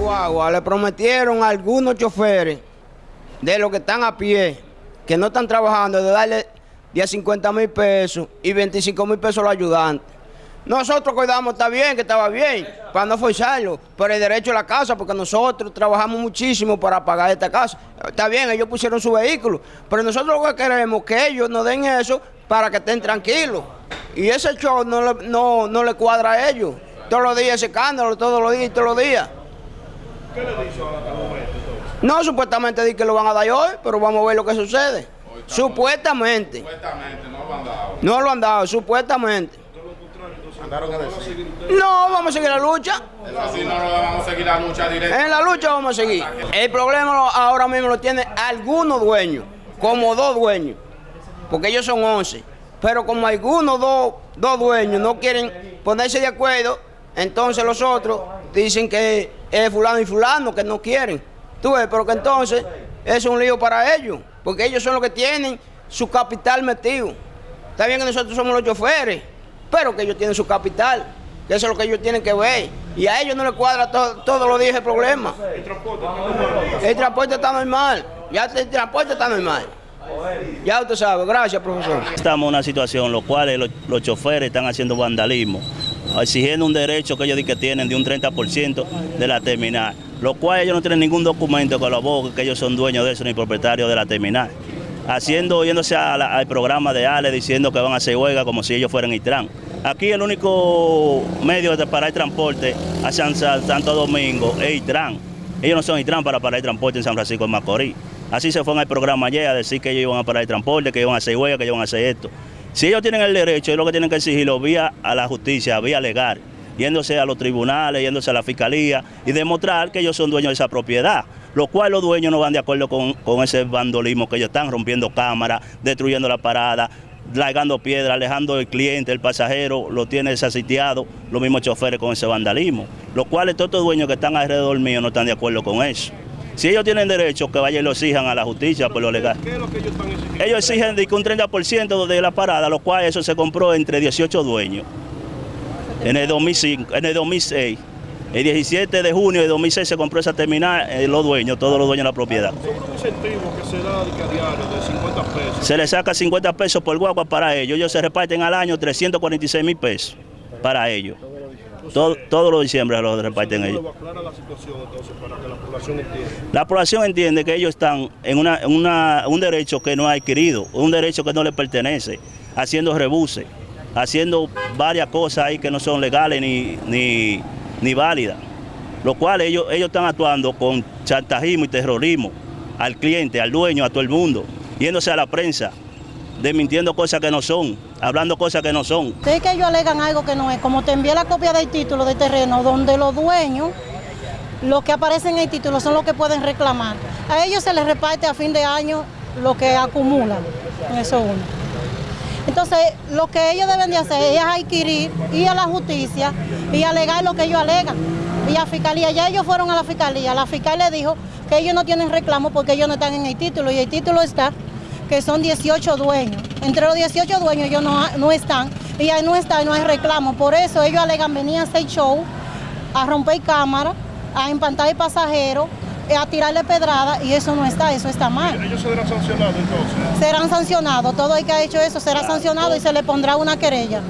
Guagua le prometieron a algunos choferes de los que están a pie, que no están trabajando, de darle 10 50 mil pesos y 25 mil pesos a los ayudantes. Nosotros cuidamos, está bien, que estaba bien, para no forzarlo, por el derecho a la casa, porque nosotros trabajamos muchísimo para pagar esta casa. Está bien, ellos pusieron su vehículo, pero nosotros lo que queremos es que ellos nos den eso para que estén tranquilos. Y ese show no le, no, no le cuadra a ellos. Todos los días ese escándalo, todos los días y todos los días. ¿Qué le dice ahora hasta el momento entonces? No, supuestamente di que lo van a dar hoy, pero vamos a ver lo que sucede. Supuestamente. Supuestamente no lo han dado. No lo han dado, supuestamente. No, vamos a seguir la lucha. Así no lo vamos a seguir la lucha directa. En la lucha vamos a seguir. El problema ahora mismo lo tienen algunos dueños, como dos dueños, porque ellos son 11. Pero como algunos dos, dos dueños no quieren ponerse de acuerdo, entonces los otros dicen que es fulano y fulano, que no quieren. Tú ves, pero que entonces es un lío para ellos, porque ellos son los que tienen su capital metido. Está bien que nosotros somos los choferes, pero que ellos tienen su capital, que eso es lo que ellos tienen que ver. Y a ellos no les cuadra to- todos los días el problema. El transporte. El transporte está normal, ya el transporte está normal. Ya usted sabe, gracias profesor. Estamos en una situación en la cual los, los choferes están haciendo vandalismo, exigiendo un derecho que ellos di que tienen de un 30% de la terminal, lo cual ellos no tienen ningún documento que lo abogue que ellos son dueños de eso ni propietarios de la terminal. Haciendo, yéndose a la- al programa de Ale diciendo que van a hacer huelga como si ellos fueran Itran. Aquí el único medio de parar el transporte a San- Santo Domingo es Itran. Ellos no son Itran para parar el transporte en San Francisco de Macorís. Así se fue en el programa ayer a decir que ellos iban a parar el transporte, que iban a hacer huelga, que iban a hacer esto. Si ellos tienen el derecho, es lo que tienen que exigirlo vía a la justicia, vía legal, yéndose a los tribunales, yéndose a la fiscalía y demostrar que ellos son dueños de esa propiedad. Lo cual los dueños no van de acuerdo con, con ese vandolismo que ellos están rompiendo cámaras, destruyendo la parada, largando piedras, alejando el cliente, el pasajero, lo tiene desasitiado, los mismos choferes con ese vandalismo. Lo cual todos estos dueños que están alrededor mío no están de acuerdo con eso. Si ellos tienen derecho, que vayan y lo exijan a la justicia por lo legal. ¿Qué es lo que ellos están exigiendo? Ellos exigen de que un 30% de la parada, lo cual eso se compró entre 18 dueños. En el 2005, en el 2006. El 17 de junio de 2006 se compró esa terminal, eh, los dueños, todos los dueños de la propiedad. Que se da de que a diario de 50 pesos. Se les saca 50 pesos por guagua para ellos. Ellos se reparten al año 346 mil pesos para ellos. Todo- todos los diciembre los reparten ellos. La situación entonces para que la población entienda. La población entiende que ellos están en una, un derecho que no ha adquirido, un derecho que no les pertenece, haciendo rebuses, haciendo varias cosas ahí que no son legales ni, ni, ni válidas. Lo cual ellos, ellos están actuando con chantajismo y terrorismo al cliente, al dueño, a todo el mundo, yéndose a la prensa, desmintiendo cosas que no son, hablando cosas que no son. Sí que ellos alegan algo que no es, como te envié la copia del título de terreno, donde los dueños, los que aparecen en el título son los que pueden reclamar. A ellos se les reparte a fin de año lo que acumulan, eso es uno. Entonces, lo que ellos deben de hacer es adquirir, ir a la justicia y alegar lo que ellos alegan. Y a fiscalía, ya ellos fueron a la fiscalía, la fiscal le dijo que ellos no tienen reclamo porque ellos no están en el título y el título está que son 18 dueños. Entre los 18 dueños ellos no, no están y ahí no está y no hay reclamo. Por eso ellos alegan venir a hacer show, a romper cámara, a empantar el pasajero, eh, a tirarle pedrada y eso no está, eso está mal. Ellos serán sancionados entonces. Serán sancionados, todo el que ha hecho eso será sancionado y se le pondrá una querella.